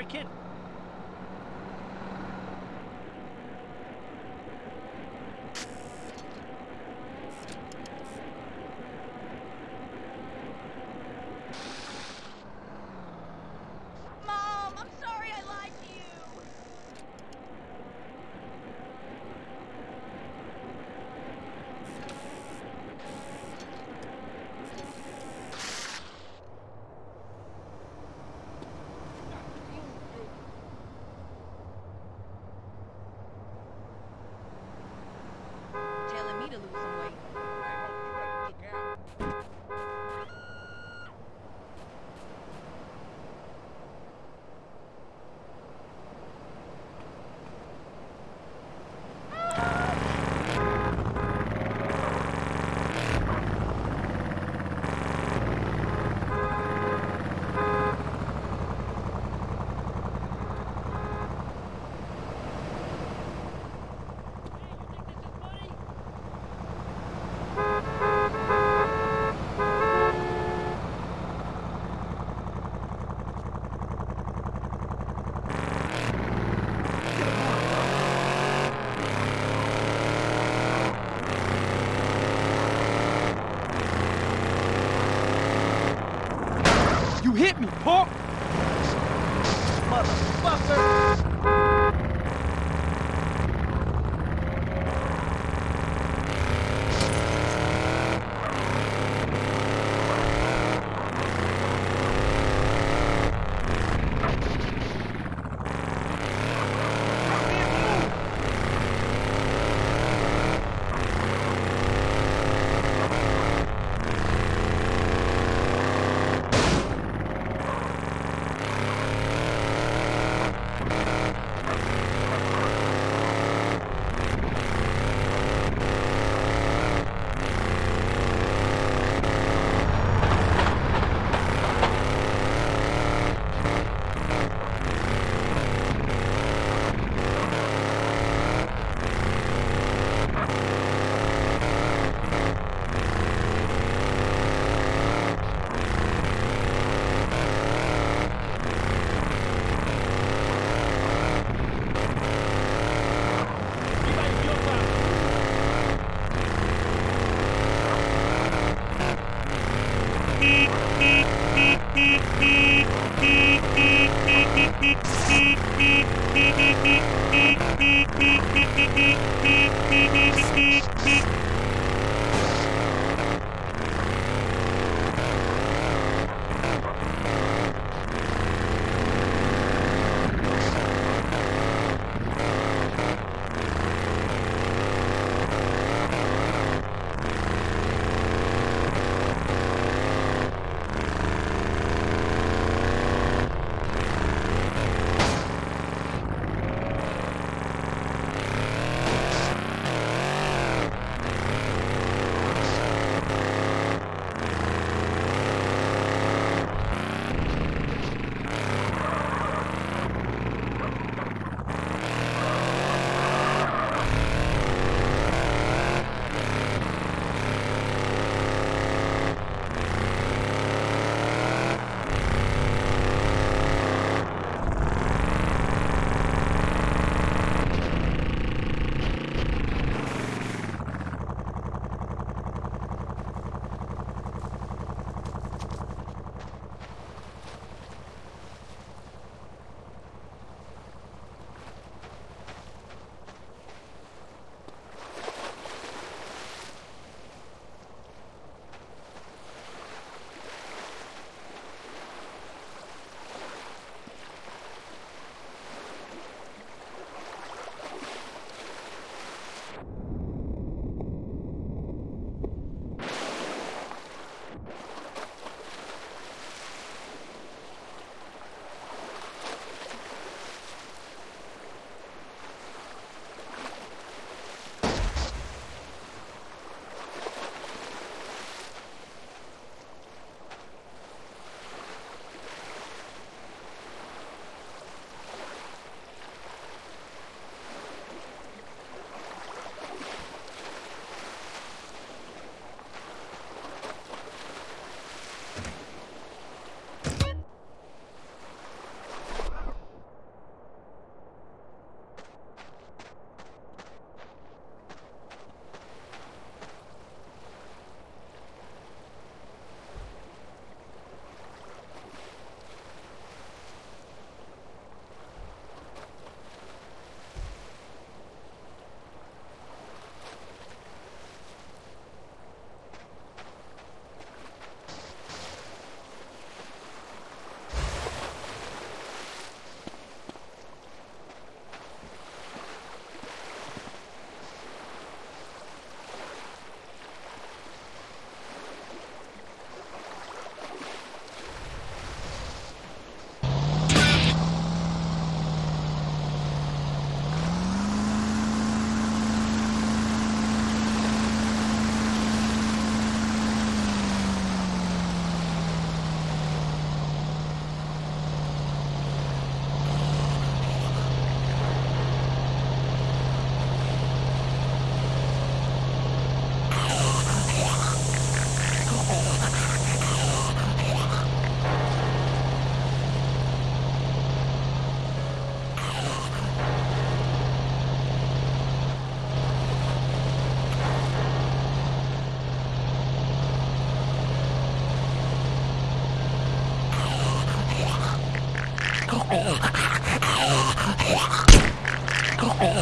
American? Mom, hit me, punk! Motherfucker! Let's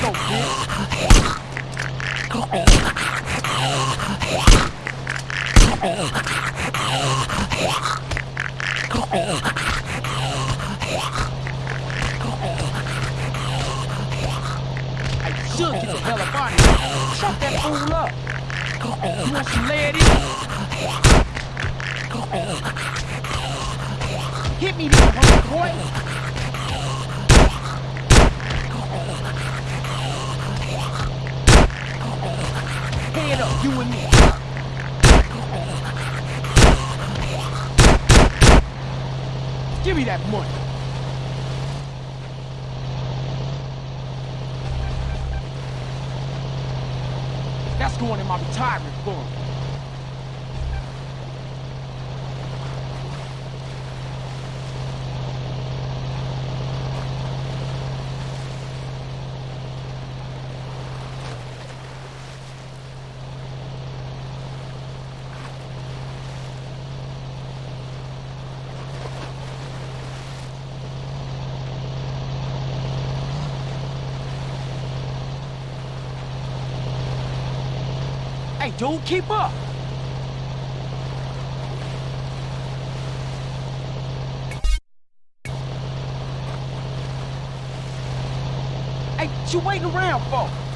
go, kid. should get the hell up out of here. Shut that fool up. You want some lead in? Hit me, little hungry boy. Head up, you and me. Give me that money. That's going in my retirement fund. Hey, dude, keep up. Hey, what you waiting around for?